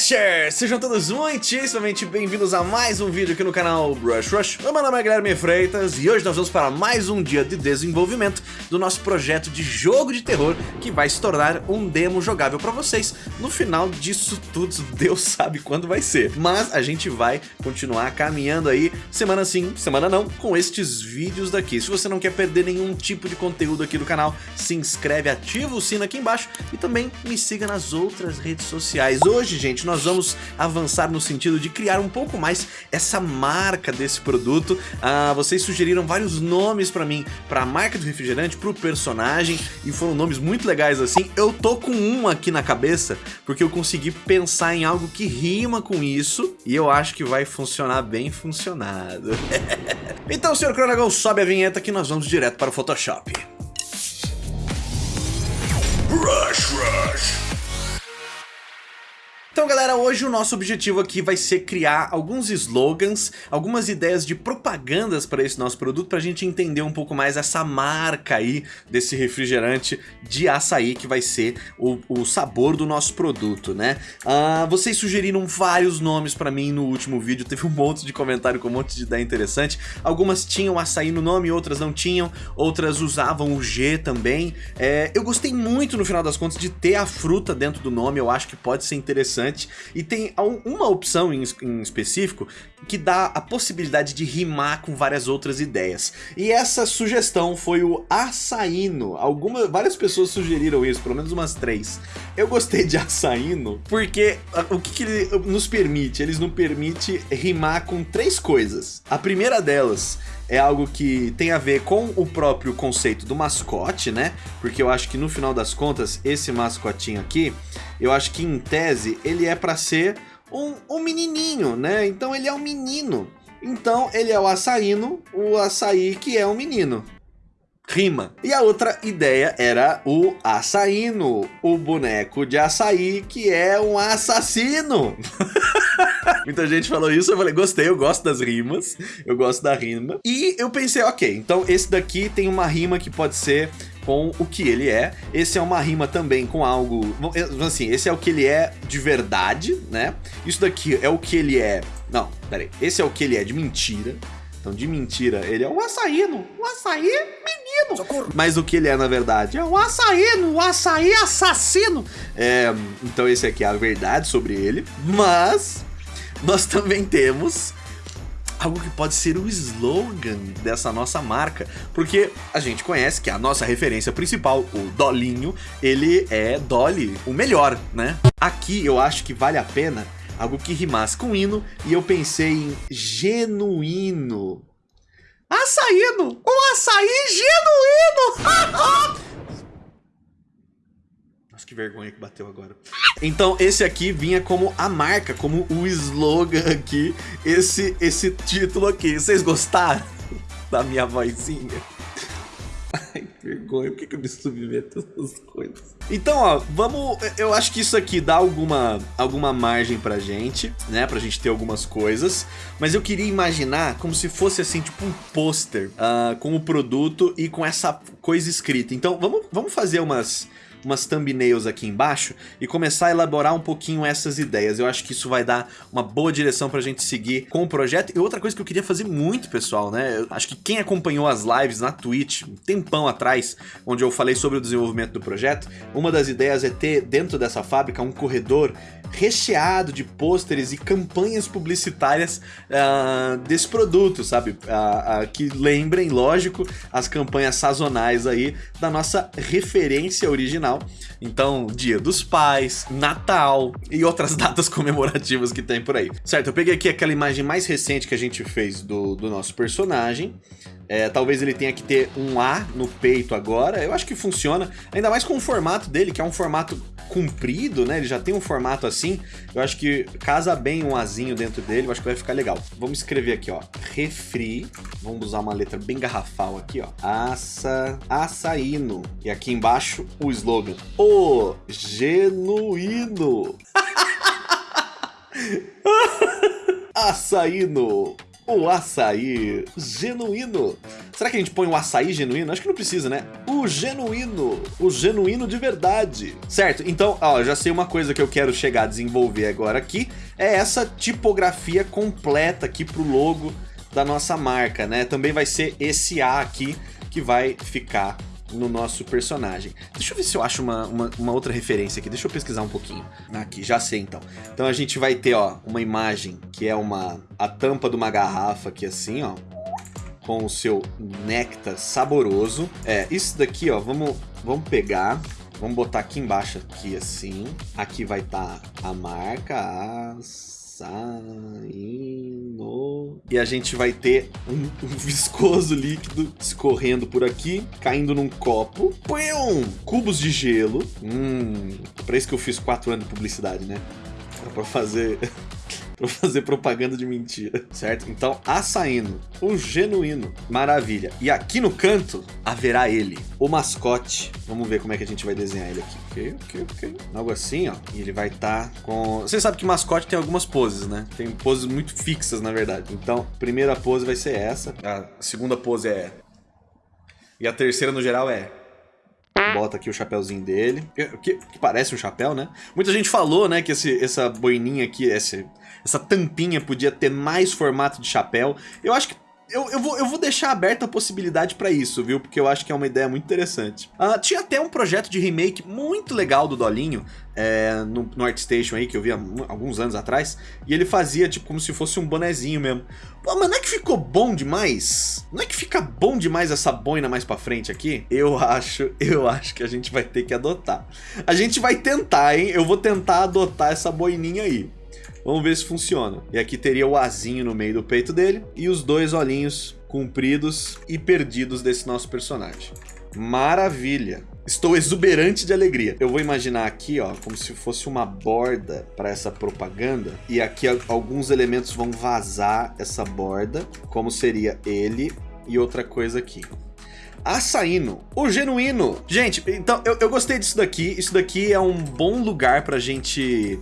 Brusher! Sejam todos muitíssimamente bem-vindos a mais um vídeo aqui no canal Brush Rush. Meu nome é Guilherme Freitas e hoje nós vamos para mais um dia de desenvolvimento do nosso projeto de jogo de terror que vai se tornar um demo jogável para vocês. No final disso tudo, Deus sabe quando vai ser. Mas a gente vai continuar caminhando aí, semana sim, semana não, com estes vídeos daqui. Se você não quer perder nenhum tipo de conteúdo aqui do canal, se inscreve, ativa o sino aqui embaixo e também me siga nas outras redes sociais. Hoje, gente, nós vamos avançar no sentido de criar um pouco mais essa marca desse produto. Ah, vocês sugeriram vários nomes pra mim, pra marca do refrigerante, pro personagem, e foram nomes muito legais assim. Eu tô com um aqui na cabeça, porque eu consegui pensar em algo que rima com isso, e eu acho que vai funcionar bem funcionado. então, senhor Cronagão, sobe a vinheta que nós vamos direto para o Photoshop. Rush, rush. Então galera, hoje o nosso objetivo aqui vai ser criar alguns slogans, algumas ideias de propagandas para esse nosso produto, para a gente entender um pouco mais essa marca aí desse refrigerante de açaí que vai ser o, o sabor do nosso produto, né? Uh, vocês sugeriram vários nomes para mim no último vídeo, teve um monte de comentário com um monte de ideia interessante, algumas tinham açaí no nome, outras não tinham, outras usavam o G também. É, eu gostei muito no final das contas de ter a fruta dentro do nome, eu acho que pode ser interessante e tem uma opção em, em específico que dá a possibilidade de rimar com várias outras ideias. E essa sugestão foi o açaíno. Algumas, várias pessoas sugeriram isso, pelo menos umas três. Eu gostei de açaíno porque o que, que ele nos permite? Eles nos permite rimar com três coisas. A primeira delas é algo que tem a ver com o próprio conceito do mascote, né? Porque eu acho que no final das contas, esse mascotinho aqui, eu acho que em tese ele é para ser um, um menininho, né? Então ele é um menino. Então ele é o açaíno, o açaí que é um menino rima. E a outra ideia era o açaíno, o boneco de açaí que é um assassino. Muita gente falou isso, eu falei, gostei, eu gosto das rimas, eu gosto da rima. E eu pensei, ok, então esse daqui tem uma rima que pode ser com o que ele é. Esse é uma rima também com algo, assim, esse é o que ele é de verdade, né? Isso daqui é o que ele é, não, peraí, esse é o que ele é de mentira. Então, de mentira, ele é o açaíno. O açaí menino. Socorro. Mas o que ele é, na verdade, é o açaíno, o açaí assassino. É, então, esse aqui é a verdade sobre ele. Mas, nós também temos algo que pode ser o slogan dessa nossa marca, porque a gente conhece que a nossa referência principal, o Dolinho, ele é Dolly, o melhor, né? Aqui eu acho que vale a pena algo que rimasse com hino, e eu pensei em genuíno. Açaíno! Um açaí genuíno! Nossa, que vergonha que bateu agora. Então, esse aqui vinha como a marca, como o slogan aqui, esse, esse título aqui. Vocês gostaram da minha vozinha? Vergonha, por que, que eu me submeto a essas coisas? Então, ó, vamos... Eu acho que isso aqui dá alguma, alguma margem pra gente, né? Pra gente ter algumas coisas. Mas eu queria imaginar como se fosse, assim, tipo um pôster uh, com o produto e com essa coisa escrita. Então, vamos, vamos fazer umas umas thumbnails aqui embaixo e começar a elaborar um pouquinho essas ideias. Eu acho que isso vai dar uma boa direção pra gente seguir com o projeto. E outra coisa que eu queria fazer muito, pessoal, né? Eu acho que quem acompanhou as lives na Twitch um tempão atrás, onde eu falei sobre o desenvolvimento do projeto, uma das ideias é ter dentro dessa fábrica um corredor recheado de pôsteres e campanhas publicitárias uh, desse produto, sabe? Uh, uh, que lembrem, lógico, as campanhas sazonais aí da nossa referência original então, Dia dos Pais, Natal e outras datas comemorativas que tem por aí. Certo, eu peguei aqui aquela imagem mais recente que a gente fez do, do nosso personagem. É, talvez ele tenha que ter um A no peito agora. Eu acho que funciona. Ainda mais com o formato dele, que é um formato comprido, né? Ele já tem um formato assim. Eu acho que casa bem um Azinho dentro dele. Eu acho que vai ficar legal. Vamos escrever aqui, ó. Refri. Vamos usar uma letra bem garrafal aqui, ó. Aça... Açaíno. E aqui embaixo o slogan. O genuíno. Açaíno o açaí genuíno. Será que a gente põe o açaí genuíno? Acho que não precisa, né? O genuíno, o genuíno de verdade. Certo, então, ó, já sei uma coisa que eu quero chegar a desenvolver agora aqui, é essa tipografia completa aqui pro logo da nossa marca, né? Também vai ser esse A aqui que vai ficar no nosso personagem. Deixa eu ver se eu acho uma, uma, uma, outra referência aqui. Deixa eu pesquisar um pouquinho. Aqui, já sei então. Então a gente vai ter, ó, uma imagem que é uma a tampa de uma garrafa aqui assim, ó. Com o seu néctar saboroso. É, isso daqui, ó, vamos, vamos pegar... Vamos botar aqui embaixo, aqui assim. Aqui vai estar tá a marca, as saindo. E a gente vai ter um, um, viscoso líquido escorrendo por aqui, caindo num copo. Pum! Cubos de gelo. Hum, pra isso que eu fiz 4 anos de publicidade, né? Pra fazer pra fazer propaganda de mentira, certo? Então, açaíno, o genuíno, maravilha. E aqui no canto, haverá ele, o mascote. Vamos ver como é que a gente vai desenhar ele aqui. Ok, ok, ok. Algo assim, ó. E ele vai estar tá com... Você sabe que mascote tem algumas poses, né? Tem poses muito fixas, na verdade. Então, primeira pose vai ser essa. A segunda pose é... E a terceira, no geral, é... Bota aqui o chapéuzinho dele, que, que, parece um chapéu, né? Muita gente falou, né, que esse, essa boininha aqui, esse, essa tampinha podia ter mais formato de chapéu. Eu acho que eu, eu, vou, eu vou deixar aberta a possibilidade para isso, viu? Porque eu acho que é uma ideia muito interessante. Uh, tinha até um projeto de remake muito legal do Dolinho, é, no, no ArtStation aí, que eu vi há alguns anos atrás, e ele fazia tipo como se fosse um bonezinho mesmo. Pô, mas não é que ficou bom demais? Não é que fica bom demais essa boina mais pra frente aqui? Eu acho, eu acho que a gente vai ter que adotar. A gente vai tentar, hein? Eu vou tentar adotar essa boininha aí. Vamos ver se funciona. E aqui teria o azinho no meio do peito dele e os dois olhinhos compridos e perdidos desse nosso personagem. Maravilha! Estou exuberante de alegria. Eu vou imaginar aqui, ó, como se fosse uma borda para essa propaganda. E aqui alguns elementos vão vazar essa borda, como seria ele e outra coisa aqui. Açaíno, o genuíno. Gente, então eu, eu gostei disso daqui. Isso daqui é um bom lugar pra gente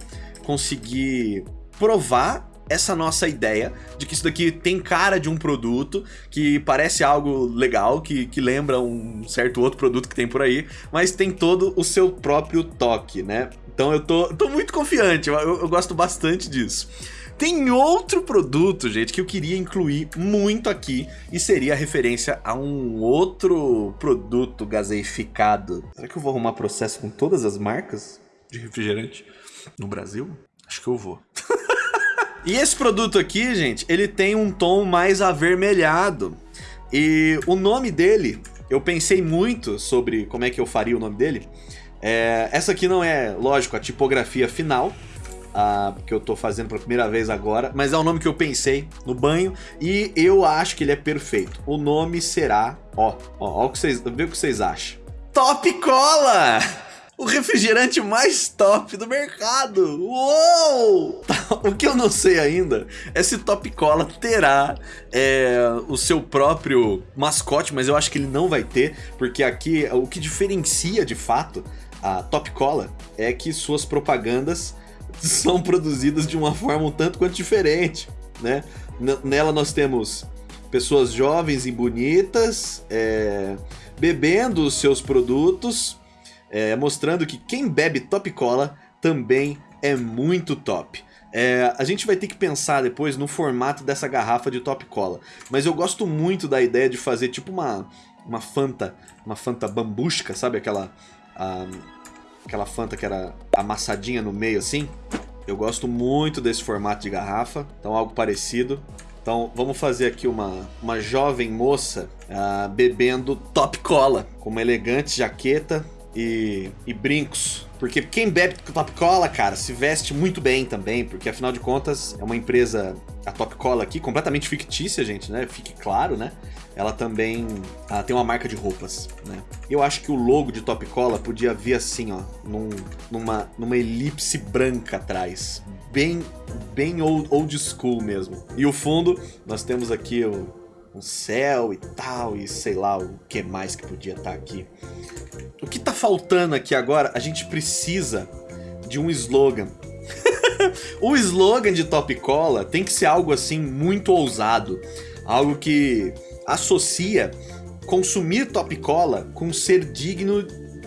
conseguir provar essa nossa ideia de que isso daqui tem cara de um produto, que parece algo legal, que, que lembra um certo outro produto que tem por aí, mas tem todo o seu próprio toque, né? Então eu tô, tô muito confiante, eu, eu gosto bastante disso. Tem outro produto, gente, que eu queria incluir muito aqui e seria a referência a um outro produto gaseificado. Será que eu vou arrumar processo com todas as marcas de refrigerante? No Brasil? Acho que eu vou. e esse produto aqui, gente, ele tem um tom mais avermelhado. E o nome dele, eu pensei muito sobre como é que eu faria o nome dele. É, essa aqui não é, lógico, a tipografia final, uh, que eu tô fazendo pela primeira vez agora, mas é o nome que eu pensei no banho e eu acho que ele é perfeito. O nome será, ó, ó, ó o que vocês, vê o que vocês acham. Top Cola! O refrigerante mais top do mercado. Uou! O que eu não sei ainda é se Top Cola terá é, o seu próprio mascote, mas eu acho que ele não vai ter, porque aqui o que diferencia de fato a Top Cola é que suas propagandas são produzidas de uma forma um tanto quanto diferente, né? nela nós temos pessoas jovens e bonitas é, bebendo os seus produtos é, mostrando que quem bebe Top Cola também é muito top. É, a gente vai ter que pensar depois no formato dessa garrafa de Top Cola, mas eu gosto muito da ideia de fazer tipo uma, uma Fanta, uma Fanta bambusca, sabe aquela, a, aquela Fanta que era amassadinha no meio assim? Eu gosto muito desse formato de garrafa, então algo parecido. Então vamos fazer aqui uma, uma jovem moça uh, bebendo Top Cola, com uma elegante jaqueta, e, e brincos. Porque quem bebe Top Cola, cara, se veste muito bem também, porque afinal de contas é uma empresa, a Top Cola aqui, completamente fictícia, gente, né? Fique claro, né? Ela também ela tem uma marca de roupas, né? Eu acho que o logo de Top Cola podia vir assim, ó, num, numa, numa elipse branca atrás. Bem, bem old, old school mesmo. E o fundo, nós temos aqui o, o céu e tal, e sei lá o que mais que podia estar tá aqui. O que tá faltando aqui agora, a gente precisa de um slogan. o slogan de Top Cola tem que ser algo assim muito ousado. Algo que associa consumir Top Cola com ser digno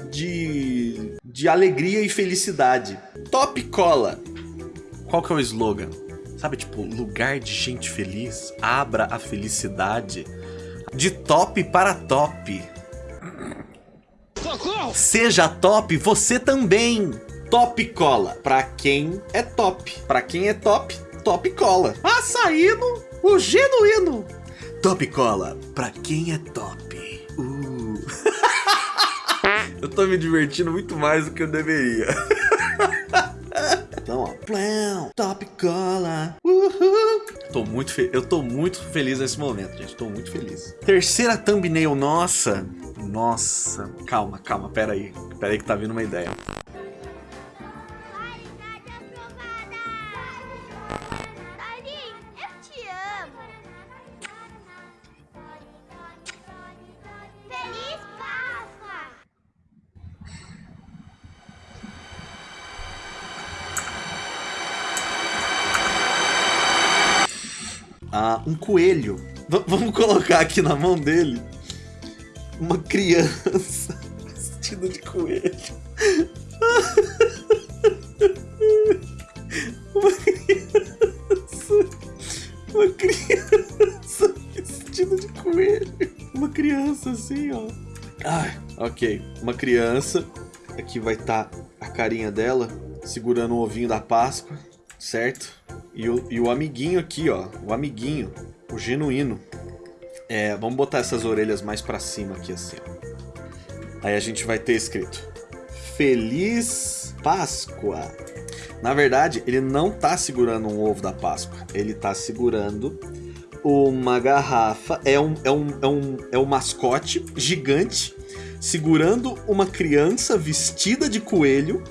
de, de alegria e felicidade. Top Cola. Qual que é o slogan? Sabe, tipo, lugar de gente feliz, abra a felicidade. De top para top. Socorro! Seja top você também. Top Cola. Pra quem é top. Pra quem é top, Top Cola. Açaíno, o genuíno. Top Cola. Pra quem é top. Uh. eu tô me divertindo muito mais do que eu deveria. Plão, Top Cola, uhul. Tô muito eu tô muito feliz nesse momento, gente, tô muito feliz. Terceira thumbnail nossa. Nossa, calma, calma, pera aí. Pera aí que tá vindo uma ideia. Coelho. V vamos colocar aqui na mão dele uma criança vestida de coelho. Uma criança. Uma criança vestida de coelho. Uma criança assim, ó. Ai, ok. Uma criança. Aqui vai estar tá a carinha dela segurando o ovinho da Páscoa, certo? E o, e o amiguinho aqui, ó. O amiguinho. O genuíno. É, vamos botar essas orelhas mais pra cima aqui, assim. Aí a gente vai ter escrito. Feliz Páscoa. Na verdade, ele não tá segurando um ovo da Páscoa. Ele tá segurando uma garrafa. É um, é um, é um, é um mascote gigante segurando uma criança vestida de coelho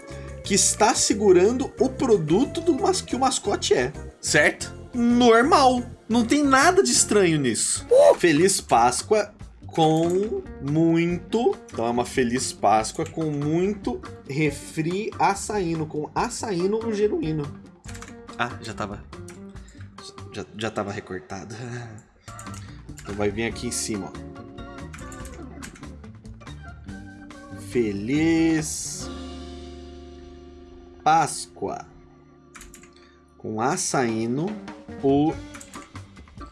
que está segurando o produto do mas que o mascote é, certo? Normal. Não tem nada de estranho nisso. Uh! Feliz Páscoa com muito... Então é uma Feliz Páscoa com muito refri açaíno, com açaíno o genuíno. Ah, já tava... Já, já tava recortado. Então vai vir aqui em cima, ó. Feliz Páscoa com açaíno, o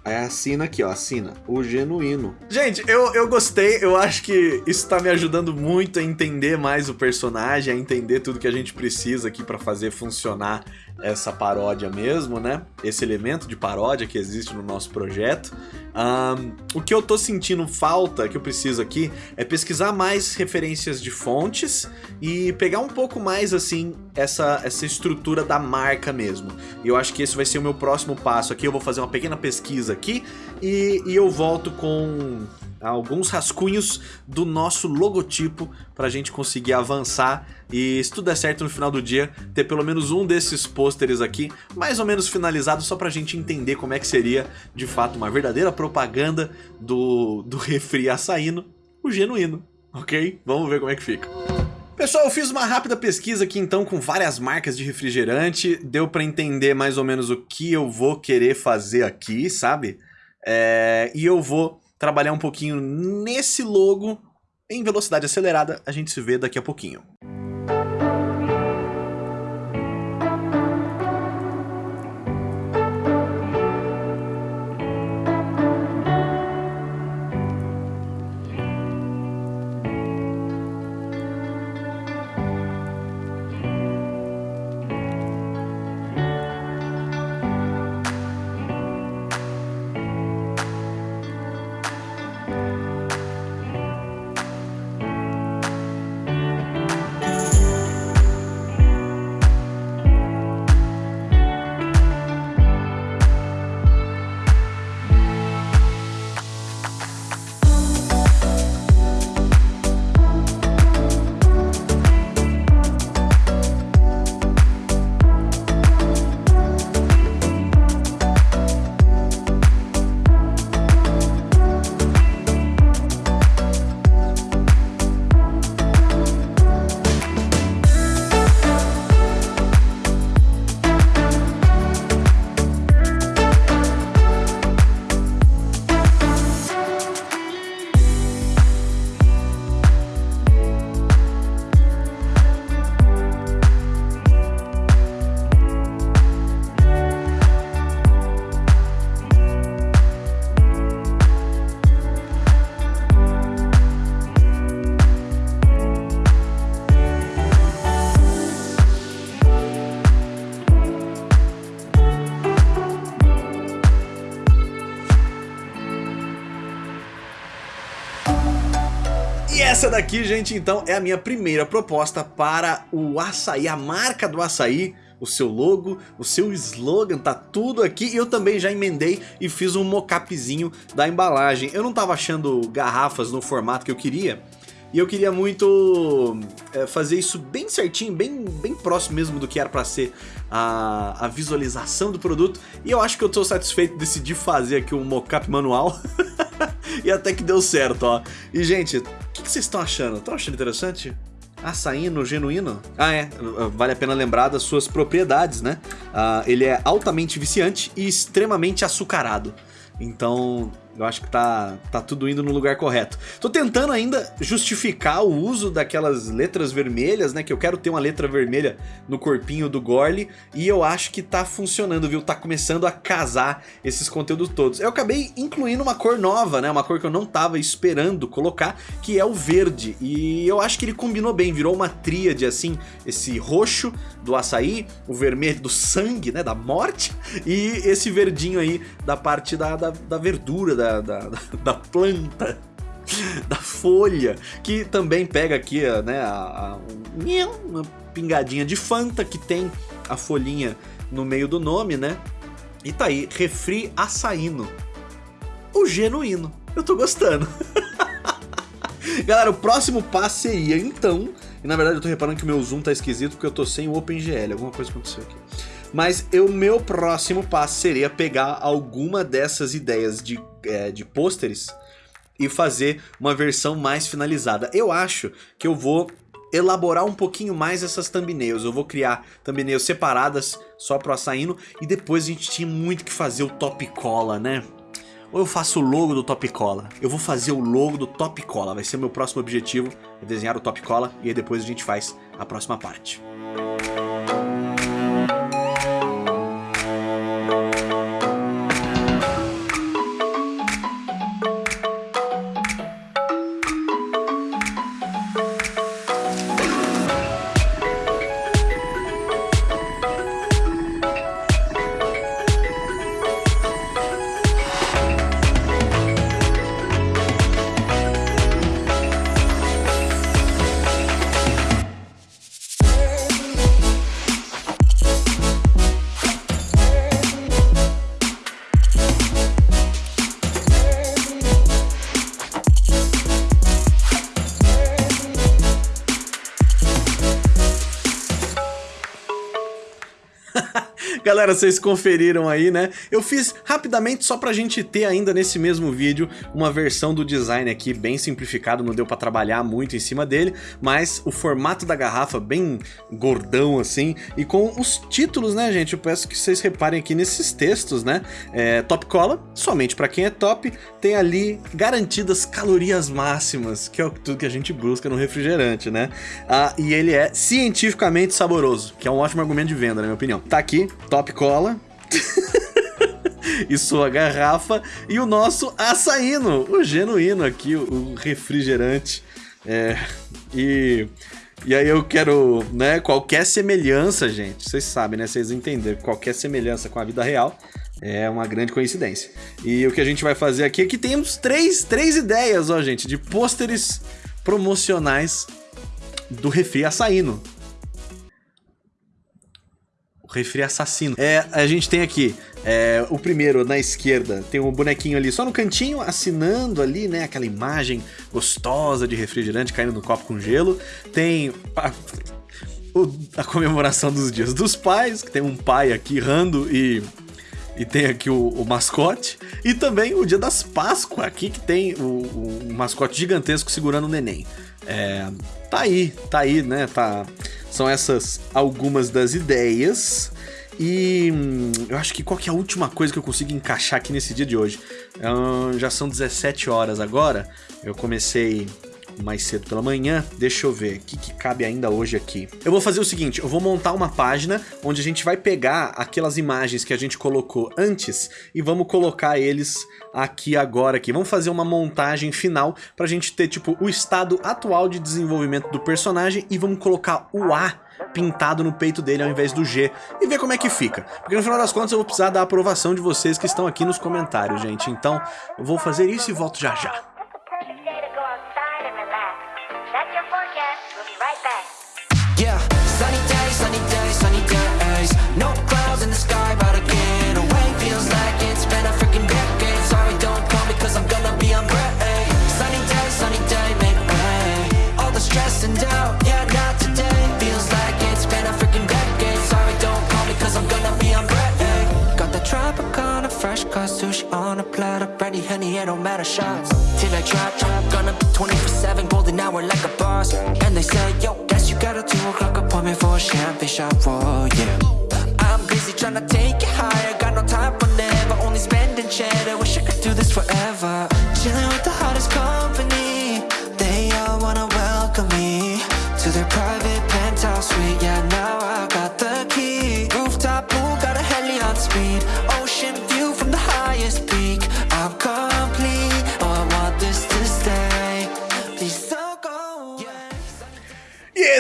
Aí assina aqui, ó, assina, o genuíno. Gente, eu, eu gostei, eu acho que isso tá me ajudando muito a entender mais o personagem, a entender tudo que a gente precisa aqui pra fazer funcionar essa paródia mesmo, né? Esse elemento de paródia que existe no nosso projeto. Um, o que eu tô sentindo falta, que eu preciso aqui, é pesquisar mais referências de fontes e pegar um pouco mais, assim, essa, essa estrutura da marca mesmo. E eu acho que esse vai ser o meu próximo passo aqui. Eu vou fazer uma pequena pesquisa aqui e, e eu volto com alguns rascunhos do nosso logotipo para a gente conseguir avançar e se tudo der certo no final do dia, ter pelo menos um desses pôsteres aqui mais ou menos finalizado só para a gente entender como é que seria de fato uma verdadeira propaganda do, do refri açaíno, o genuíno, ok? Vamos ver como é que fica. Pessoal, eu fiz uma rápida pesquisa aqui então com várias marcas de refrigerante, deu para entender mais ou menos o que eu vou querer fazer aqui, sabe? É... E eu vou trabalhar um pouquinho nesse logo em velocidade acelerada. A gente se vê daqui a pouquinho. Essa daqui, gente, então, é a minha primeira proposta para o açaí, a marca do açaí o seu logo, o seu slogan, tá tudo aqui. E eu também já emendei e fiz um mockupzinho da embalagem. Eu não tava achando garrafas no formato que eu queria, e eu queria muito é, fazer isso bem certinho, bem, bem próximo mesmo do que era para ser a, a visualização do produto. E eu acho que eu tô satisfeito, decidi fazer aqui um mockup manual. e até que deu certo, ó. E gente, que, que vocês estão achando? Estão achando interessante? Açaíno genuíno? Ah, é. Vale a pena lembrar das suas propriedades, né? Ah, ele é altamente viciante e extremamente açucarado. Então, eu acho que tá, tá tudo indo no lugar correto. Tô tentando ainda justificar o uso daquelas letras vermelhas, né? Que eu quero ter uma letra vermelha no corpinho do Gorly. E eu acho que tá funcionando, viu? Tá começando a casar esses conteúdos todos. Eu acabei incluindo uma cor nova, né? Uma cor que eu não tava esperando colocar, que é o verde. E eu acho que ele combinou bem, virou uma tríade assim. Esse roxo do açaí, o vermelho do sangue, né? Da morte. E esse verdinho aí da parte da, da, da verdura, da da, da, da planta da folha, que também pega aqui né, a, a, uma pingadinha de Fanta, que tem a folhinha no meio do nome, né? E tá aí, refri açaíno. O genuíno. Eu tô gostando. Galera, o próximo passo seria, então... E na verdade eu tô reparando que o meu zoom tá esquisito porque eu tô sem o OpenGL. Alguma coisa aconteceu aqui. Mas o meu próximo passo seria pegar alguma dessas ideias de, é, de pôsteres e fazer uma versão mais finalizada. Eu acho que eu vou elaborar um pouquinho mais essas thumbnails. Eu vou criar thumbnails separadas só pro Açaíno e depois a gente tinha muito que fazer o top cola, né? Ou eu faço o logo do Top Cola? Eu vou fazer o logo do Top Cola, vai ser meu próximo objetivo, é desenhar o Top Cola e aí depois a gente faz a próxima parte. Galera, vocês conferiram aí, né? Eu fiz rapidamente só pra gente ter ainda nesse mesmo vídeo uma versão do design aqui bem simplificado, não deu pra trabalhar muito em cima dele, mas o formato da garrafa bem gordão assim, e com os títulos, né, gente? Eu peço que vocês reparem aqui nesses textos, né? É, top Cola, somente pra quem é top, tem ali garantidas calorias máximas, que é tudo que a gente busca no refrigerante, né? Ah, e ele é cientificamente saboroso, que é um ótimo argumento de venda, na minha opinião. Tá aqui, top Cola. e sua garrafa. E o nosso açaíno, o genuíno aqui, o refrigerante. É, e... E aí eu quero, né, qualquer semelhança, gente, vocês sabem, né, vocês entenderam, qualquer semelhança com a vida real é uma grande coincidência. E o que a gente vai fazer aqui é que temos três, três ideias, ó, gente, de pôsteres promocionais do refri açaíno refri assassino. É, a gente tem aqui é, o primeiro na esquerda, tem um bonequinho ali só no cantinho, assinando ali, né? Aquela imagem gostosa de refrigerante caindo no copo com gelo. Tem a, a comemoração dos dias dos pais, que tem um pai aqui rando e e tem aqui o, o, mascote. E também o dia das Páscoas, aqui que tem o, o, mascote gigantesco segurando o neném. É, tá aí, tá aí, né? Tá, são essas algumas das ideias. E hum, eu acho que qual que é a última coisa que eu consigo encaixar aqui nesse dia de hoje? Já são 17 horas agora. Eu comecei mais cedo pela manhã. Deixa eu ver, o que, que cabe ainda hoje aqui? Eu vou fazer o seguinte, eu vou montar uma página onde a gente vai pegar aquelas imagens que a gente colocou antes e vamos colocar eles aqui agora aqui. Vamos fazer uma montagem final pra gente ter tipo o estado atual de desenvolvimento do personagem e vamos colocar o A pintado no peito dele ao invés do G e ver como é que fica. Porque no final das contas eu vou precisar da aprovação de vocês que estão aqui nos comentários, gente. Então eu vou fazer isso e volto já já. Honey, it shots. Till I drop, drop Gonna be 24-7 golden hour like a boss. And they say, yo, guess you got a 2 o'clock appointment for a champagne shot,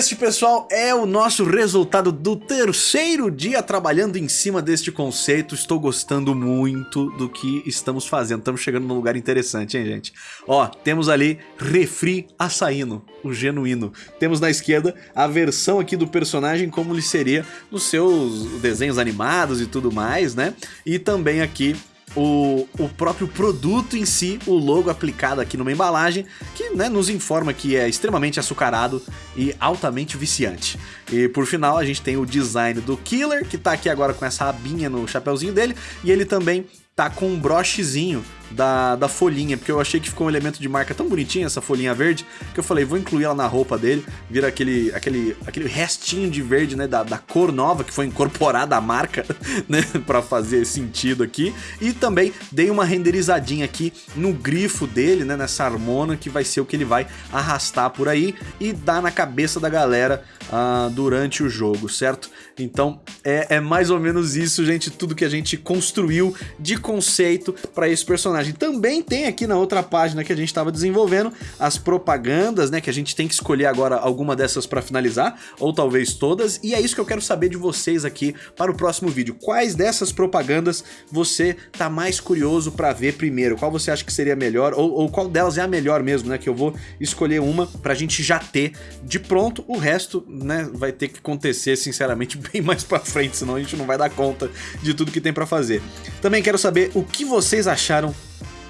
este, pessoal, é o nosso resultado do terceiro dia trabalhando em cima deste conceito. Estou gostando muito do que estamos fazendo. Estamos chegando num lugar interessante, hein, gente? Ó, temos ali Refri Açaíno, o genuíno. Temos na esquerda a versão aqui do personagem como ele seria nos seus desenhos animados e tudo mais, né? E também aqui o, o próprio produto em si, o logo aplicado aqui numa embalagem, que né, nos informa que é extremamente açucarado e altamente viciante. E por final a gente tem o design do Killer, que tá aqui agora com essa abinha no chapéuzinho dele, e ele também tá com um brochezinho da, da folhinha, porque eu achei que ficou um elemento de marca tão bonitinho, essa folhinha verde, que eu falei, vou incluir ela na roupa dele, vira aquele, aquele, aquele restinho de verde, né, da, da cor nova que foi incorporada à marca, né, pra fazer sentido aqui, e também dei uma renderizadinha aqui no grifo dele, né, nessa harmona, que vai ser o que ele vai arrastar por aí e dar na cabeça da galera uh, durante o jogo, certo? Então, é, é mais ou menos isso, gente, tudo que a gente construiu de conceito para esse personagem. Também tem aqui na outra página que a gente estava desenvolvendo as propagandas, né, que a gente tem que escolher agora alguma dessas para finalizar, ou talvez todas, e é isso que eu quero saber de vocês aqui para o próximo vídeo. Quais dessas propagandas você tá mais curioso para ver primeiro? Qual você acha que seria melhor, ou, ou qual delas é a melhor mesmo, né, que eu vou escolher uma pra gente já ter de pronto, o resto, né, vai ter que acontecer, sinceramente, bem mais pra frente, senão a gente não vai dar conta de tudo que tem pra fazer. Também quero saber o que vocês acharam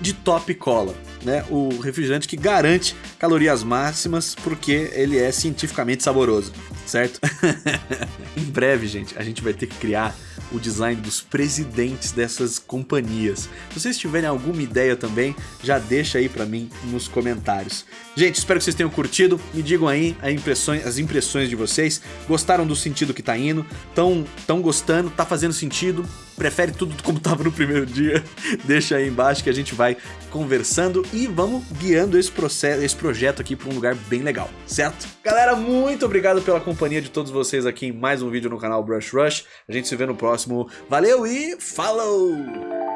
de Top Cola, né? O refrigerante que garante calorias máximas porque ele é cientificamente saboroso, certo? em breve, gente, a gente vai ter que criar o design dos presidentes dessas companhias. Se vocês tiverem alguma ideia também, já deixa aí pra mim nos comentários. Gente, espero que vocês tenham curtido. Me digam aí impressões, as impressões de vocês. Gostaram do sentido que tá indo? Tão, tão gostando? Tá fazendo sentido? Prefere tudo como tava no primeiro dia? Deixa aí embaixo que a gente vai conversando e vamos guiando esse, processo, esse projeto aqui para um lugar bem legal, certo? Galera, muito obrigado pela companhia de todos vocês aqui em mais um vídeo no canal Brush Rush. A gente se vê no próximo. Valeu e falou!